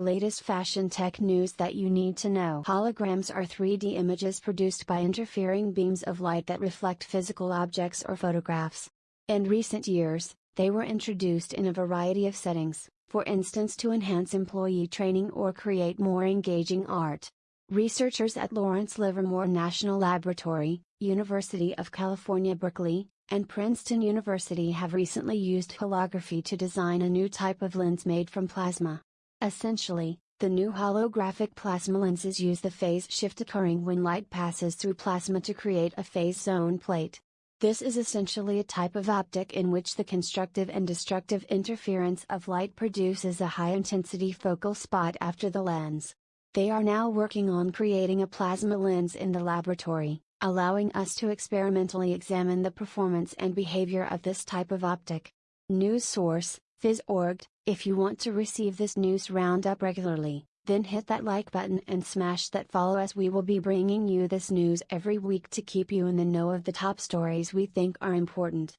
Latest fashion tech news that you need to know. Holograms are 3D images produced by interfering beams of light that reflect physical objects or photographs. In recent years, they were introduced in a variety of settings, for instance to enhance employee training or create more engaging art. Researchers at Lawrence Livermore National Laboratory, University of California Berkeley, and Princeton University have recently used holography to design a new type of lens made from plasma. Essentially, the new holographic plasma lenses use the phase shift occurring when light passes through plasma to create a phase zone plate. This is essentially a type of optic in which the constructive and destructive interference of light produces a high intensity focal spot after the lens. They are now working on creating a plasma lens in the laboratory, allowing us to experimentally examine the performance and behavior of this type of optic. News source Phys.org, if you want to receive this news roundup regularly, then hit that like button and smash that follow as we will be bringing you this news every week to keep you in the know of the top stories we think are important.